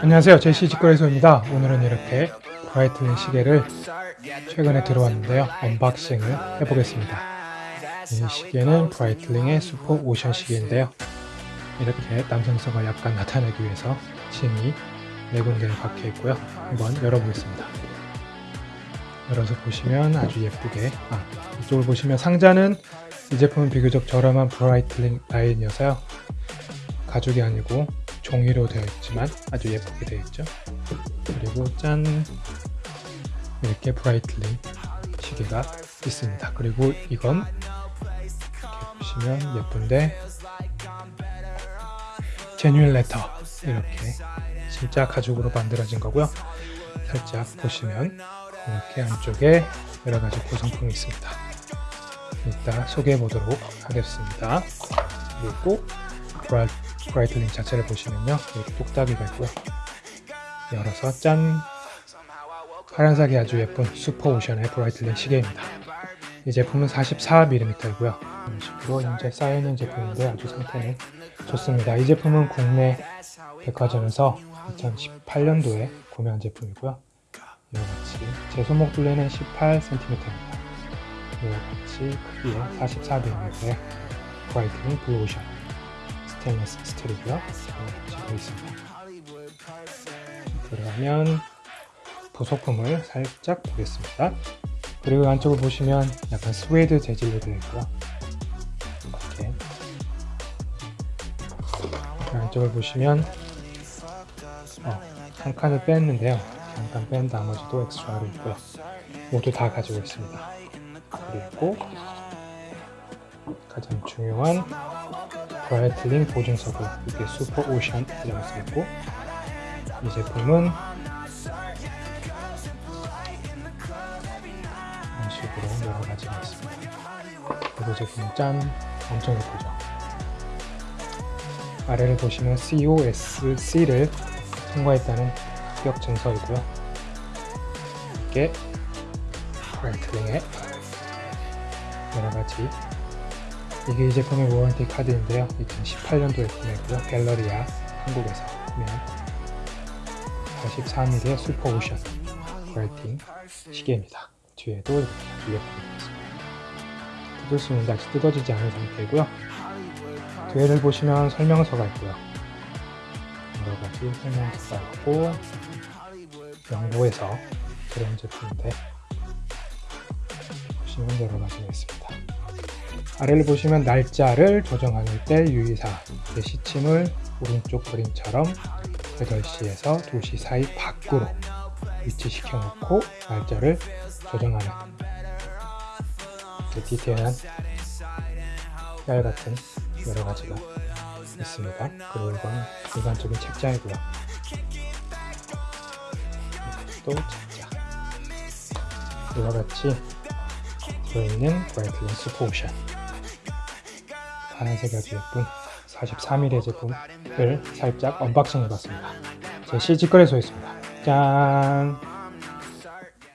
안녕하세요. 제시 직거래소입니다. 오늘은 이렇게 브라이틀링 시계를 최근에 들어왔는데요. unboxing을 해보겠습니다. 이 시계는 브라이틀링의 슈퍼 오션 시계인데요. 이렇게 남성성을 약간 나타내기 위해서 심이 네 군데에 박혀 있고요. 한번 열어보겠습니다. 열어서 보시면 아주 예쁘게 아 이쪽을 보시면 상자는 이 제품은 비교적 저렴한 브라이틀링 라인이어서요 가죽이 아니고 종이로 되어 있지만 아주 예쁘게 되어 있죠. 그리고 짠! 이렇게 브라이틀링 시계가 있습니다. 그리고 이건 이렇게 보시면 예쁜데 제뉴인 레터 이렇게 진짜 가죽으로 만들어진 거고요. 살짝 보시면 이렇게 안쪽에 여러가지 구성품이 있습니다. 이따 소개해 보도록 하겠습니다. 그리고 브라이, 브라이틀링 자체를 보시면요. 이렇게 뚝딱이가 있고요. 열어서 짠! 파란색이 아주 예쁜 슈퍼오션의 브라이틀링 시계입니다. 이 제품은 44mm이고요. 이런 식으로 현재 쌓여있는 제품인데 아주 상태는 좋습니다. 이 제품은 국내 백화점에서 2018년도에 구매한 제품이고요. 이와 같이 제 손목 둘레는 18cm입니다. 이와 같이 크기의 44mm의 브라이틀링 블루오션 스테인리스 스틸이고요. 지고 있습니다. 들어가면 부속품을 살짝 보겠습니다. 그리고 안쪽을 보시면 약간 스웨이드 재질로 되어 있고요. 이렇게. 안쪽을 보시면 어, 한 칸을 뺐는데요. 잠깐 뺀 나머지도 엑스트라로 있고요. 모두 다 가지고 있습니다. 그리고 가장 중요한 브라이틀링 보증서고 이게 슈퍼 오션이라고 써있고 이 제품은 이런 식으로 여러 가지가 있습니다. 그리고 제품은 짠 엄청 예쁘죠? 아래를 보시면 COSC를 통과했다는 합격 증서이고요. 이게 브라이틀링의 여러 가지 이게 이 제품의 warranty 카드인데요. 2018년도에 구매했고요. 갤러리아 한국에서 구매한 43mm 슈퍼오션 브라이틀링 시계입니다. 뒤에도 이렇게 되어 있습니다. 뜯을 수 있는데 아직 뜯어지지 않은 상태이고요. 뒤에를 보시면 설명서가 있고요. 여러가지 설명서가 있고 영국에서 들어온 제품인데 보시면 여러가지가 있습니다 아래를 보시면 날짜를 조정할 때 유의사항 시침을 오른쪽 그림처럼 8시에서 2시 사이 밖으로 위치시켜 놓고 날짜를 조정하는 디테일한 날 같은 여러 가지가 있습니다. 그리고 이건 일반적인 책자이고요. 또 책자. 이와 같이 들어있는 브라이틀링 슈퍼오션 아주 예쁜 43mm 제품을 살짝 unboxing 해봤습니다. 제 CG거래소였습니다. 짠!